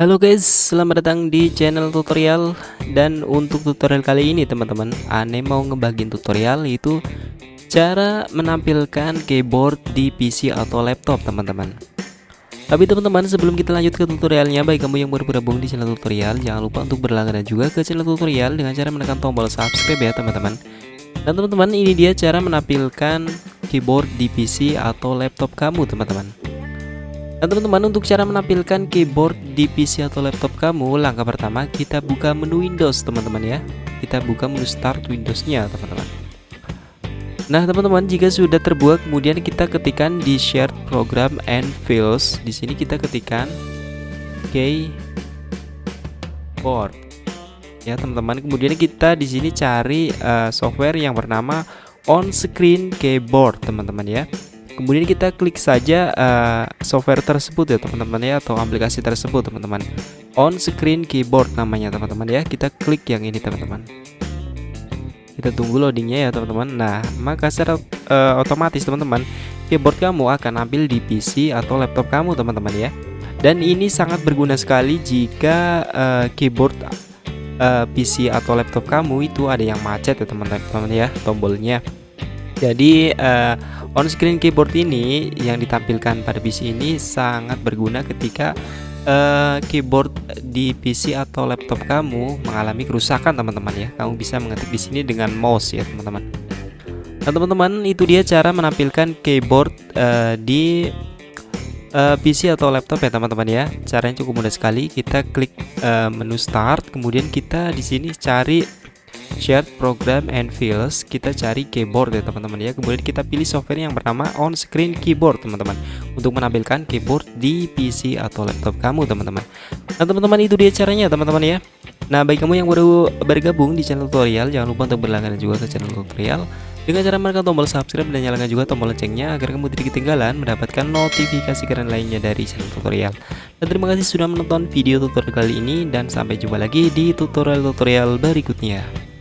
Halo guys, selamat datang di channel tutorial. Dan untuk tutorial kali ini teman-teman Ane mau ngebagiin tutorial itu Cara menampilkan keyboard di PC atau laptop teman-teman. Tapi teman-teman sebelum kita lanjut ke tutorialnya Baik kamu yang baru bergabung di channel tutorial Jangan lupa untuk berlangganan juga ke channel tutorial Dengan cara menekan tombol subscribe ya teman-teman. Dan teman-teman ini dia cara menampilkan keyboard di PC atau laptop kamu teman-teman dan teman-teman untuk cara menampilkan keyboard di PC atau laptop kamu Langkah pertama kita buka menu Windows teman-teman ya. Kita buka menu start Windowsnya teman-teman. Nah teman-teman jika sudah terbuka kemudian kita ketikkan di shared program and files di sini kita ketikkan keyboard. Ya teman-teman kemudian kita di sini cari uh, software yang bernama on screen keyboard teman-teman ya kemudian kita klik saja uh, software tersebut ya teman-teman ya atau aplikasi tersebut teman-teman. On screen keyboard namanya teman-teman ya. Kita klik yang ini teman-teman. Kita tunggu loadingnya ya teman-teman. Nah maka secara uh, otomatis teman-teman keyboard kamu akan ambil di PC atau laptop kamu teman-teman ya. Dan ini sangat berguna sekali jika uh, keyboard uh, PC atau laptop kamu itu ada yang macet ya teman-teman ya tombolnya jadi uh, on screen keyboard ini yang ditampilkan pada PC ini sangat berguna ketika uh, keyboard di PC atau laptop kamu mengalami kerusakan teman-teman ya. Kamu bisa mengetik di sini dengan mouse ya teman-teman. Nah teman-teman itu dia cara menampilkan keyboard uh, di PC atau laptop ya teman-teman ya. Caranya cukup mudah sekali. Kita klik uh, menu start, kemudian kita di sini cari shared program and files kita cari keyboard ya teman-teman ya. Kemudian kita pilih software yang bernama on screen keyboard teman-teman. Untuk menampilkan keyboard di PC atau laptop kamu teman-teman. Nah teman-teman itu dia caranya teman-teman ya. Nah bagi kamu yang baru bergabung di channel tutorial jangan lupa untuk berlangganan juga ke channel tutorial. Dengan cara menekan tombol subscribe dan nyalakan juga tombol loncengnya agar kamu tidak ketinggalan mendapatkan notifikasi keren lainnya dari channel tutorial. Dan terima kasih sudah menonton video tutorial kali ini dan sampai jumpa lagi di tutorial-tutorial berikutnya.